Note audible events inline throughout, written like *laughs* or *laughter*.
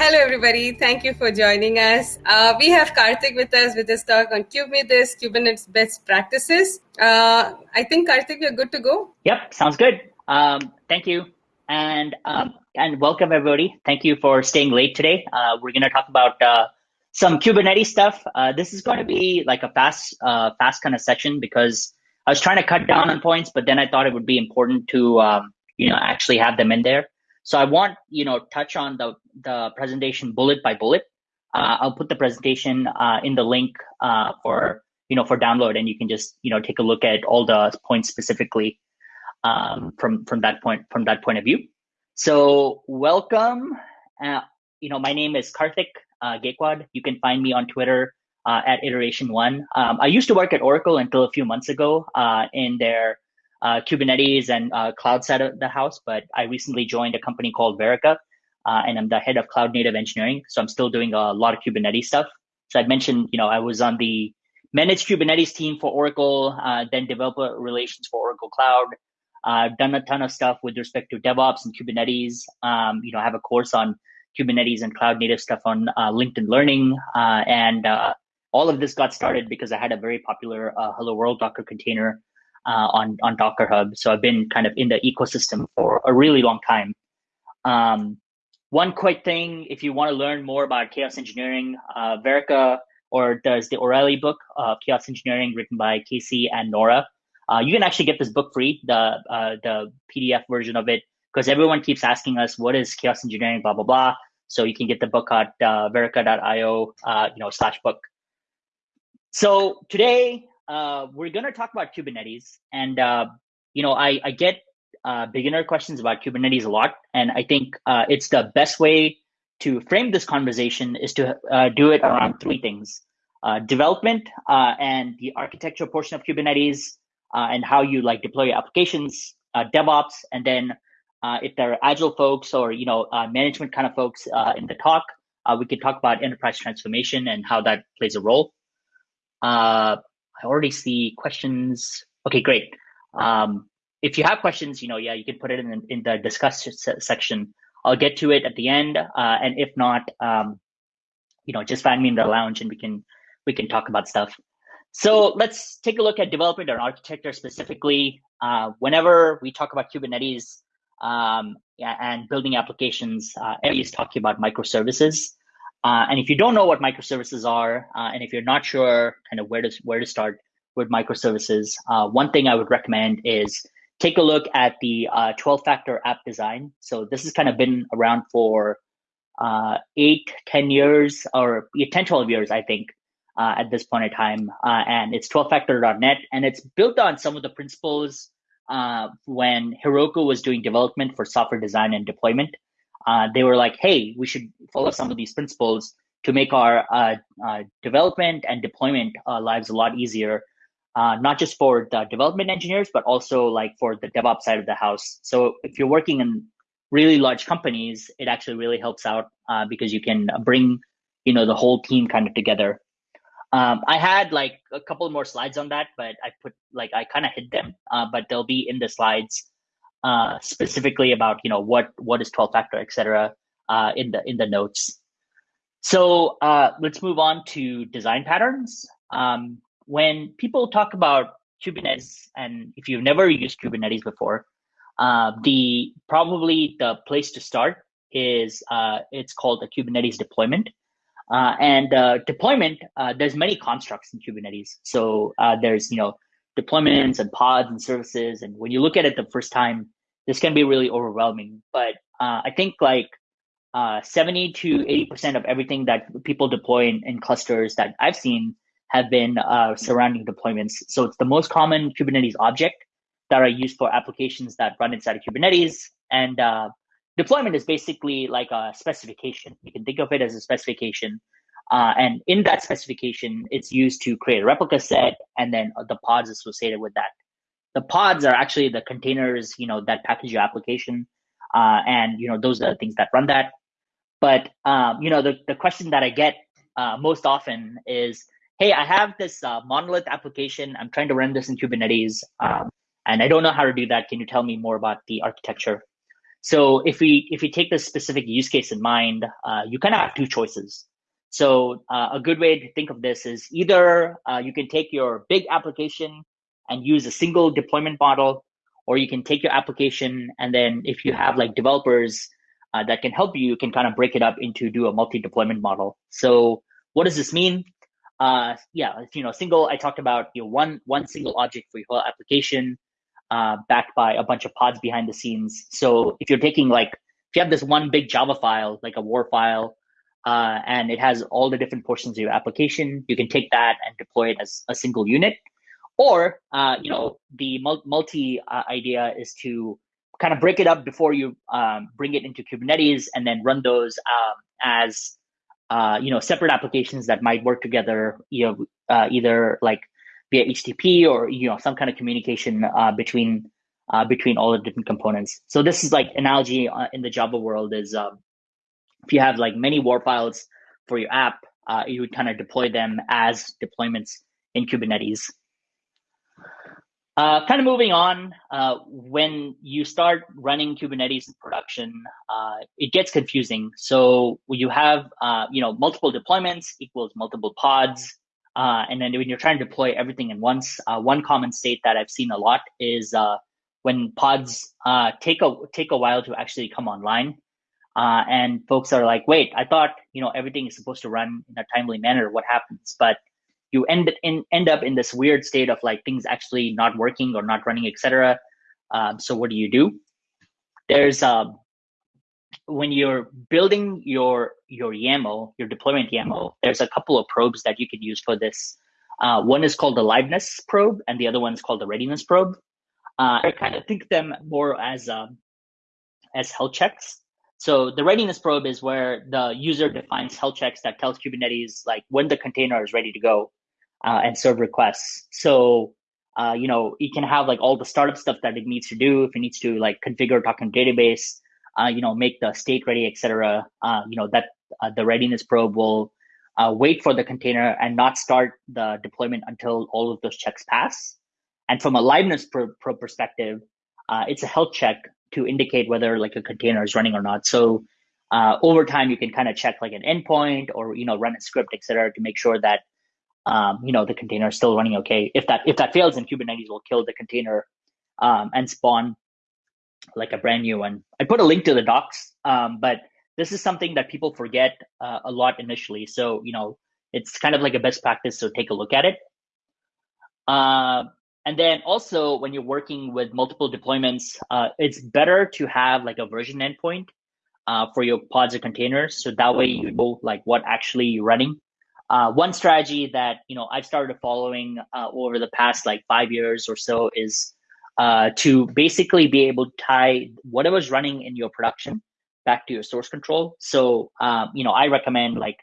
Hello, everybody. Thank you for joining us. Uh, we have Karthik with us with his talk on Kubernetes, Kubernetes best practices. Uh, I think, Karthik, you're good to go. Yep, sounds good. Um, thank you. And um, and welcome, everybody. Thank you for staying late today. Uh, we're going to talk about uh, some Kubernetes stuff. Uh, this is going to be like a fast, uh, fast kind of section because I was trying to cut down on points, but then I thought it would be important to, um, you know, actually have them in there. So I want, you know, touch on the, the presentation bullet by bullet. Uh, I'll put the presentation uh, in the link uh, for, you know, for download and you can just, you know, take a look at all the points specifically um, from, from that point, from that point of view. So welcome. Uh, you know, my name is Karthik uh. You can find me on Twitter uh, at iteration one. Um, I used to work at Oracle until a few months ago in their uh, Kubernetes and uh, cloud side of the house, but I recently joined a company called Verica, uh, and I'm the head of cloud native engineering. So I'm still doing a lot of Kubernetes stuff. So I'd mentioned, you know, I was on the managed Kubernetes team for Oracle, uh, then developer relations for Oracle Cloud. I've done a ton of stuff with respect to DevOps and Kubernetes. Um, you know, I have a course on Kubernetes and cloud native stuff on uh, LinkedIn Learning, uh, and all of this got started because I had a very popular Hello World Docker container uh, on on Docker Hub. So I've been kind of in the ecosystem for a really long time. Um, one quick thing, if you want to learn more about chaos engineering, uh, Verica or does the O'Reilly book, uh, Chaos Engineering, written by Casey and Nora. Uh, you can actually get this book free, the uh, the PDF version of it, because everyone keeps asking us what is chaos engineering, blah blah blah. So you can get the book at uh, verica.io, you know, slash book. So today uh, we're going to talk about Kubernetes. And, uh, you know, I, I get uh, beginner questions about Kubernetes a lot. And I think uh, it's the best way to frame this conversation is to uh, do it around three things uh, development and the architecture portion of Kubernetes and how you like deploy your applications, DevOps, and then if there are agile folks or, you know, management kind of folks in the talk, we can talk about enterprise transformation and how that plays a role. Uh, I already see questions. Okay, great. Um, if you have questions, you know, yeah, you can put it in, in the discuss section. I'll get to it at the end. Uh, and if not, um, you know, just find me in the lounge and we can, we can talk about stuff. So let's take a look at development and architecture specifically. Uh, whenever we talk about Kubernetes um, and building applications, uh, talking about microservices. Uh, and if you don't know what microservices are, uh, and if you're not sure kind of where to where to start with microservices, uh, one thing I would recommend is take a look at the 12-factor uh, app design. So this has kind of been around for uh, eight, 10 years, or 10, 12 years, I think, uh, at this point in time. and it's 12factor.net, and it's built on some of the principles when Heroku was doing development for software design and deployment uh, they were like, hey, we should follow some of these principles to make our uh, uh, development and deployment uh, lives a lot easier, uh, not just for the development engineers, but also like for the DevOps side of the house. So if you're working in really large companies, it actually really helps out because you can bring, you know, the whole team kind of together. Um, I had like a couple more slides on that, but I put like I kind of hid them, but they'll be in the slides uh, specifically about you know what what is 12 factor, etc. Uh, in the in the notes. So uh, let's move on to design patterns. Um, when people talk about Kubernetes, and if you've never used Kubernetes before, uh, the probably the place to start is uh, it's called a Kubernetes deployment. Uh, and uh, deployment, uh, there's many constructs in Kubernetes. So uh, there's you know deployments and pods and services. And when you look at it the first time, this can be really overwhelming. But uh, I think like uh, 70 to 80% of everything that people deploy in, in clusters that I've seen have been uh, surrounding deployments. So it's the most common Kubernetes object that are used for applications that run inside of Kubernetes. And uh, deployment is basically like a specification. You can think of it as a specification uh, and in that specification, it's used to create a replica set and then the pods associated with that. The pods are actually the containers, you know, that package your application. Uh, and, you know, those are the things that run that. But, um, you know, the, the question that I get uh, most often is, hey, I have this uh, monolith application. I'm trying to run this in Kubernetes. Um, and I don't know how to do that. Can you tell me more about the architecture? So if we if we take this specific use case in mind, uh, you kind of have two choices. So uh, a good way to think of this is either uh, you can take your big application and use a single deployment model, or you can take your application and then if you have like developers uh, that can help you, you can kind of break it up into do a multi-deployment model. So what does this mean? Uh, yeah, you know, single. I talked about you know one one single object for your whole application, uh, backed by a bunch of pods behind the scenes. So if you're taking like if you have this one big Java file, like a war file, uh, and it has all the different portions of your application, you can take that and deploy it as a single unit. Or uh, you know, the multi uh, idea is to kind of break it up before you um, bring it into Kubernetes and then run those um, as uh, you know separate applications that might work together. You know, uh, either like via HTTP or you know some kind of communication uh, between between all the different components. So this is like analogy in the Java world is um, if you have like many war files for your app, uh, you would kind of deploy them as deployments in Kubernetes. Uh, kind of moving on, uh, when you start running Kubernetes in production, uh, it gets confusing. So you have, uh, you know, multiple deployments equals multiple pods. Uh, and then when you're trying to deploy everything in once, one common state that I've seen a lot is when pods take a take a while to actually come online. And folks are like, wait, I thought, you know, everything is supposed to run in a timely manner. What happens? But you end in, end up in this weird state of like things actually not working or not running, etc. Um, so what do you do? There's um, when you're building your your YAML, your deployment YAML, there's a couple of probes that you can use for this. Uh, one is called the liveness probe, and the other one is called the readiness probe. Uh, I kind of think them more as um, as health checks. So the readiness probe is where the user defines health checks that tells Kubernetes like when the container is ready to go uh, and serve requests. So, uh, you know, it can have like all the startup stuff that it needs to do. If it needs to like configure token database, uh, you know, make the state ready, etc. Uh, you know, that uh, the readiness probe will uh, wait for the container and not start the deployment until all of those checks pass. And from a liveness pro, pro perspective, it's a health check to indicate whether like a container is running or not. So uh, over time, you can kind of check like an endpoint or you know run a script, etc., to make sure that um, you know, the container is still running okay. If that if that fails, then Kubernetes will kill the container um, and spawn like a brand new one. I put a link to the docs, um, but this is something that people forget uh, a lot initially. So you know, it's kind of like a best practice. So take a look at it. Uh, and then also when you're working with multiple deployments, uh, it's better to have like a version endpoint uh, for your pods or containers. So that way you know like what actually you're running uh, one strategy that you know I've started following uh, over the past like five years or so is uh, to basically be able to tie whatever's running in your production back to your source control. So um, you know I recommend like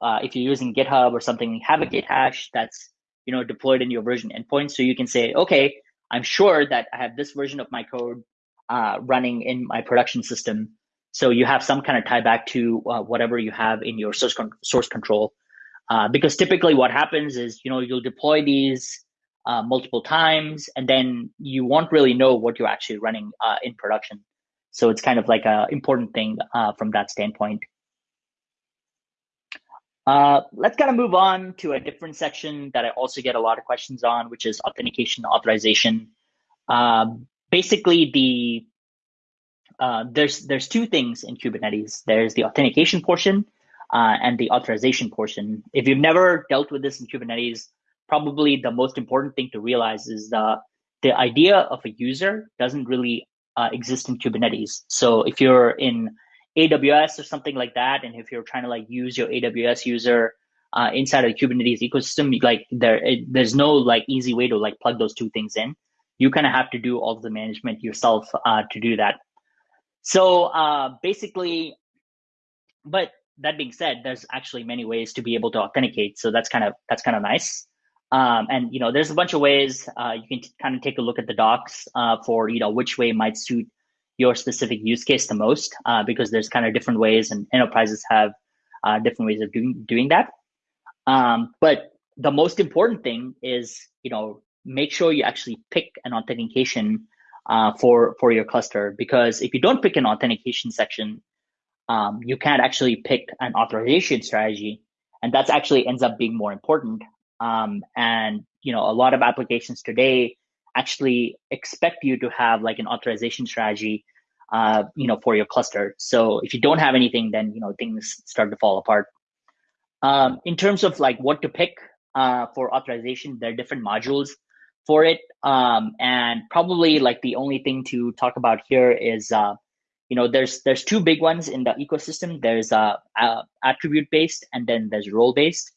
uh, if you're using GitHub or something, have a Git hash that's you know deployed in your version endpoint, so you can say, okay, I'm sure that I have this version of my code uh, running in my production system. So you have some kind of tie back to uh, whatever you have in your source con- source control. Uh, because typically what happens is, you know, you'll deploy these uh, multiple times and then you won't really know what you're actually running uh, in production. So it's kind of like an important thing uh, from that standpoint. Uh, let's kind of move on to a different section that I also get a lot of questions on, which is authentication authorization. Um, basically, the there's there's two things in Kubernetes. There's the authentication portion, uh, and the authorization portion. If you've never dealt with this in Kubernetes, probably the most important thing to realize is the the idea of a user doesn't really uh, exist in Kubernetes. So if you're in AWS or something like that, and if you're trying to like use your AWS user uh, inside of the Kubernetes ecosystem, like there, it, there's no like easy way to like plug those two things in. You kind of have to do all the management yourself uh, to do that. So uh, basically, but that being said, there's actually many ways to be able to authenticate. So that's kind of that's kind of nice. Um, and you know, there's a bunch of ways uh, you can t- kind of take a look at the docs uh, for you know which way might suit your specific use case the most, uh, because there's kind of different ways, and enterprises have uh, different ways of doing doing that. Um, but the most important thing is you know make sure you actually pick an authentication uh, for for your cluster. Because if you don't pick an authentication section, um, you can't actually pick an authorization strategy, and that's actually ends up being more important. Um, and you know, a lot of applications today actually expect you to have like an authorization strategy, uh, you know, for your cluster. So if you don't have anything, then you know things start to fall apart. Um, in terms of like what to pick uh, for authorization, there are different modules for it, um, and probably like the only thing to talk about here is uh, you know there's there's two big ones in the ecosystem there's uh, uh attribute based and then there's role based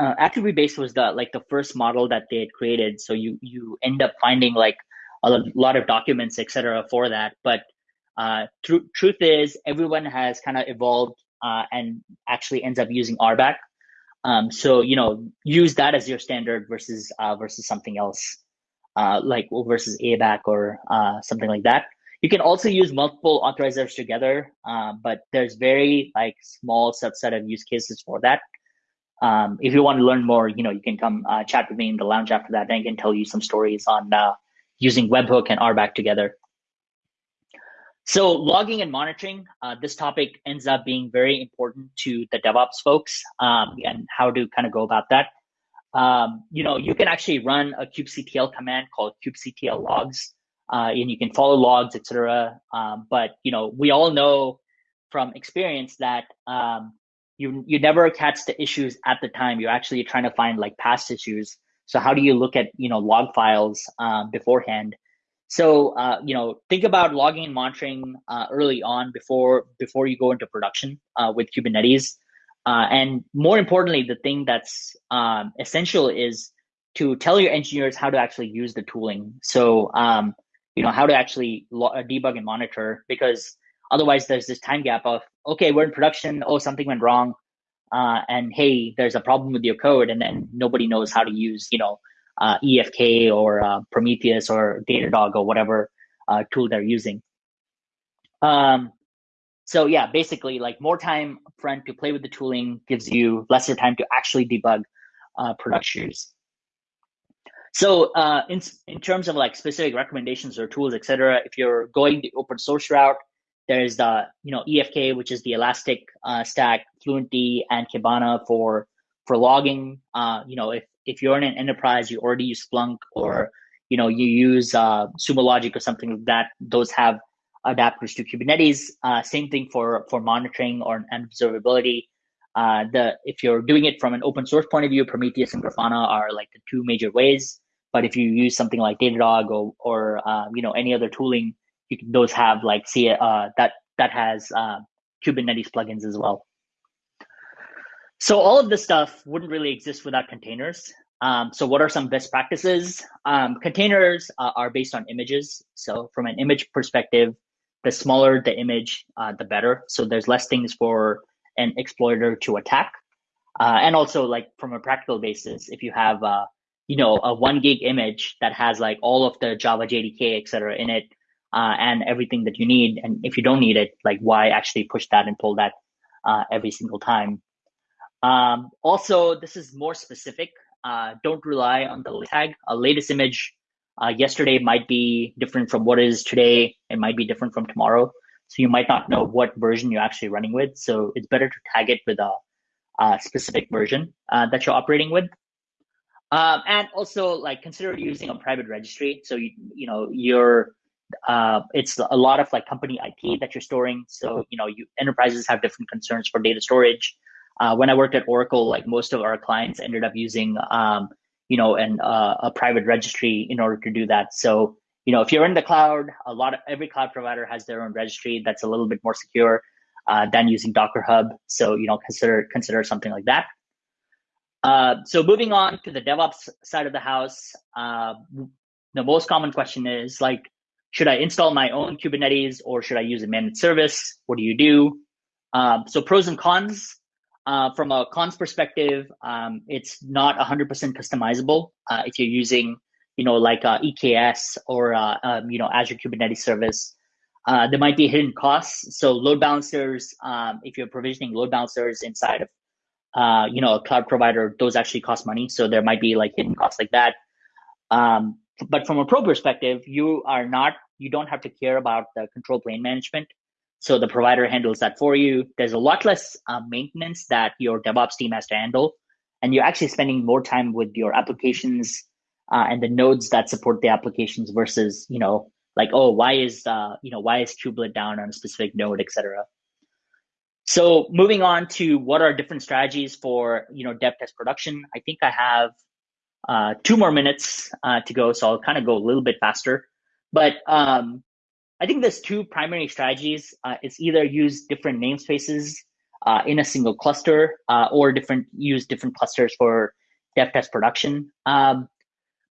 uh, attribute based was the like the first model that they had created. So you you end up finding like a lot of documents etc for that. But uh tr- truth is everyone has kind of evolved uh, and actually ends up using rbac um, so you know use that as your standard versus uh, versus something else uh, like versus abac or uh, something like that. You can also use multiple authorizers together, uh, but there's very like small subset of use cases for that. Um, if you want to learn more, you know, you can come uh, chat with me in the lounge after that, and I can tell you some stories on uh, using webhook and RBAC together. So logging and monitoring, uh, this topic ends up being very important to the DevOps folks um, and how to kind of go about that. Um, you know, you can actually run a kubectl command called kubectl logs uh, and you can follow logs, etc. Um, but you know, we all know from experience that um, you you never catch the issues at the time. You're actually trying to find like past issues. So how do you look at you know log files um, beforehand? So uh, you know, think about logging and monitoring uh, early on before before you go into production uh, with Kubernetes. Uh, and more importantly, the thing that's um, essential is to tell your engineers how to actually use the tooling. So um, you know how to actually uh, debug and monitor because otherwise there's this time gap of okay we're in production. Oh something went wrong. Uh, and hey there's a problem with your code and then nobody knows how to use you know uh, efk or uh, prometheus or datadog or whatever uh, tool they're using. Um, so yeah basically like more time front to play with the tooling gives you lesser time to actually debug uh, productions so uh, in, in terms of like specific recommendations or tools, etc., if you're going the open source route, there's the you know EFK, which is the Elastic uh, Stack, Fluentd, and Kibana for for logging. Uh, you know, if if you're in an enterprise, you already use Splunk or you know you use uh, Sumo Logic or something like that. Those have adapters to Kubernetes. Uh, same thing for for monitoring or and observability. Uh, the if you're doing it from an open source point of view, Prometheus and Grafana are like the two major ways. But if you use something like Datadog or or uh, you know any other tooling, you can, those have like see uh, that that has uh, Kubernetes plugins as well. So all of this stuff wouldn't really exist without containers. Um, so what are some best practices? Um, containers uh, are based on images. So from an image perspective, the smaller the image, uh, the better. So there's less things for an exploiter to attack. Uh, and also like from a practical basis, if you have, uh, you know, a one gig image that has like all of the Java JDK, et cetera in it, uh, and everything that you need. And if you don't need it, like why actually push that and pull that uh, every single time? Um, also, this is more specific. Uh, don't rely on the tag. A latest image uh, yesterday might be different from what is today. It might be different from tomorrow. So you might not know what version you're actually running with. So it's better to tag it with a, a specific version uh, that you're operating with. Um, and also like consider using a private registry. So you you know you're uh, it's a lot of like company IP that you're storing. So you know you enterprises have different concerns for data storage. Uh, when I worked at Oracle, like most of our clients ended up using um, you know an uh, a private registry in order to do that. So you know, if you're in the cloud, a lot of every cloud provider has their own registry that's a little bit more secure uh, than using Docker Hub. So you know, consider consider something like that. Uh, so moving on to the DevOps side of the house, uh, the most common question is like, should I install my own Kubernetes or should I use a managed service? What do you do? Um, so pros and cons. Uh, from a cons perspective, um, it's not 100% customizable uh, if you're using you know, like uh, EKS or uh, um, you know Azure Kubernetes Service. Uh, there might be hidden costs. So load balancers, um, if you're provisioning load balancers inside of uh, you know a cloud provider, those actually cost money. So there might be like hidden costs like that. Um, but from a pro perspective, you are not, you don't have to care about the control plane management. So the provider handles that for you. There's a lot less uh, maintenance that your DevOps team has to handle. And you're actually spending more time with your applications uh, and the nodes that support the applications versus, you know, like, oh, why is, uh, you know, why is kubelet down on a specific node, et cetera. So moving on to what are different strategies for, you know, dev test production. I think I have uh, two more minutes uh, to go, so I'll kind of go a little bit faster. But um, I think there's two primary strategies. Uh, it's either use different namespaces uh, in a single cluster, uh, or different use different clusters for dev test production. Um,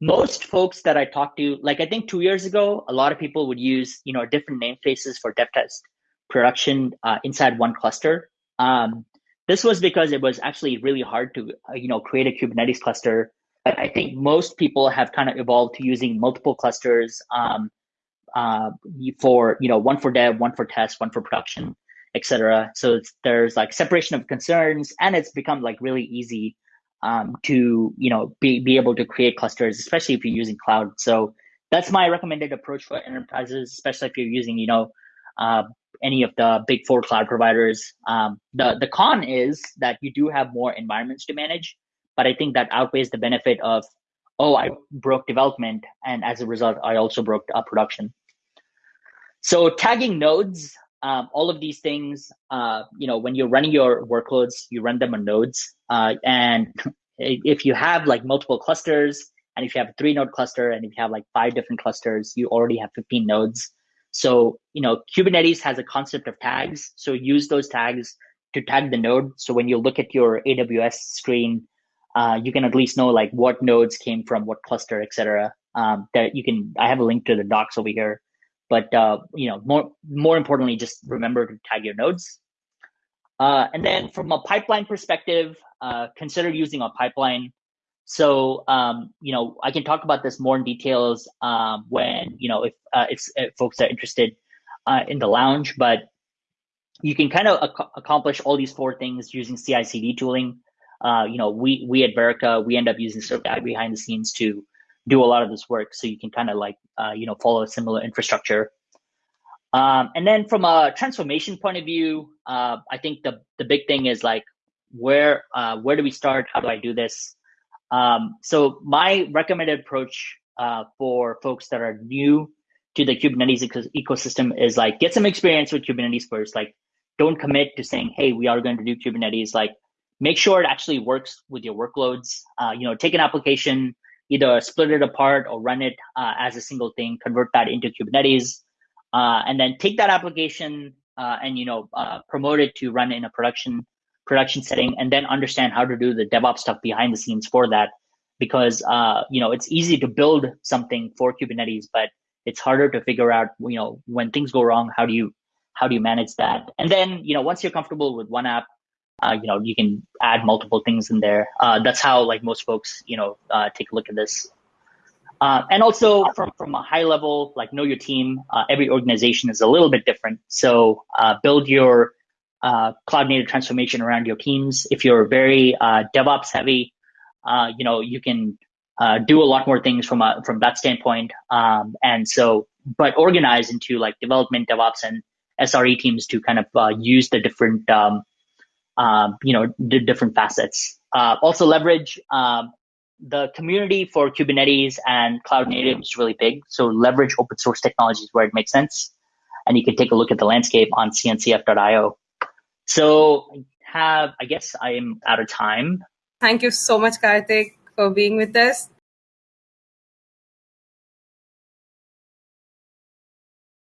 most folks that I talked to, like I think two years ago, a lot of people would use you know different namespaces for dev test production uh, inside one cluster. Um, this was because it was actually really hard to you know create a Kubernetes cluster but I think most people have kind of evolved to using multiple clusters um, uh, for you know one for dev, one for test, one for production, etc. So there's like separation of concerns, and it's become like really easy um, to you know be be able to create clusters, especially if you're using cloud. So that's my recommended approach for enterprises, especially if you're using you know uh, any of the big four cloud providers. Um, the the con is that you do have more environments to manage but I think that outweighs the benefit of, oh, I broke development, and as a result, I also broke uh, production. So tagging nodes, um, all of these things, uh, you know, when you're running your workloads, you run them on nodes, uh, and *laughs* if you have like multiple clusters, and if you have a three node cluster, and if you have like five different clusters, you already have 15 nodes. So, you know, Kubernetes has a concept of tags. So use those tags to tag the node. So when you look at your AWS screen, uh, you can at least know like what nodes came from what cluster, etc. Um, that you can. I have a link to the docs over here, but uh, you know more more importantly, just remember to tag your nodes. Uh, and then from a pipeline perspective, uh, consider using a pipeline. So um, you know I can talk about this more in details um, when you know if uh, if, if folks are interested in the lounge, but you can kind of ac- accomplish all these four things using CI/CD tooling uh, you know, we we at Verica we end up using ServGuide behind the scenes to do a lot of this work. So you can kind of like uh, you know follow a similar infrastructure. Um, and then from a transformation point of view, uh, I think the the big thing is like where uh, where do we start? How do I do this? Um, so my recommended approach uh, for folks that are new to the Kubernetes ecosystem is like get some experience with Kubernetes first. Like don't commit to saying, hey, we are going to do Kubernetes. Like make sure it actually works with your workloads. Uh, you know, take an application, either split it apart or run it uh, as a single thing, convert that into Kubernetes, uh, and then take that application uh, and you know uh, promote it to run in a production production setting, and then understand how to do the DevOps stuff behind the scenes for that. Because uh, you know it's easy to build something for Kubernetes, but it's harder to figure out you know when things go wrong, how do you how do you manage that? And then you know once you're comfortable with one app, uh, you know you can add multiple things in there. Uh, that's how like most folks you know uh, take a look at this. Uh, and also from, from a high level like know your team. Uh, every organization is a little bit different. So uh, build your cloud native transformation around your teams. If you're very devops heavy you know you can do a lot more things from a from that standpoint. Um, and so but organize into like development devops and sre teams to kind of use the different um, um, you know, the different facets. Uh, also leverage um, the community for Kubernetes and cloud native is really big. So leverage open source technologies where it makes sense. And you can take a look at the landscape on cncf.io. So I have, I guess I am out of time. Thank you so much, Karthik, for being with us.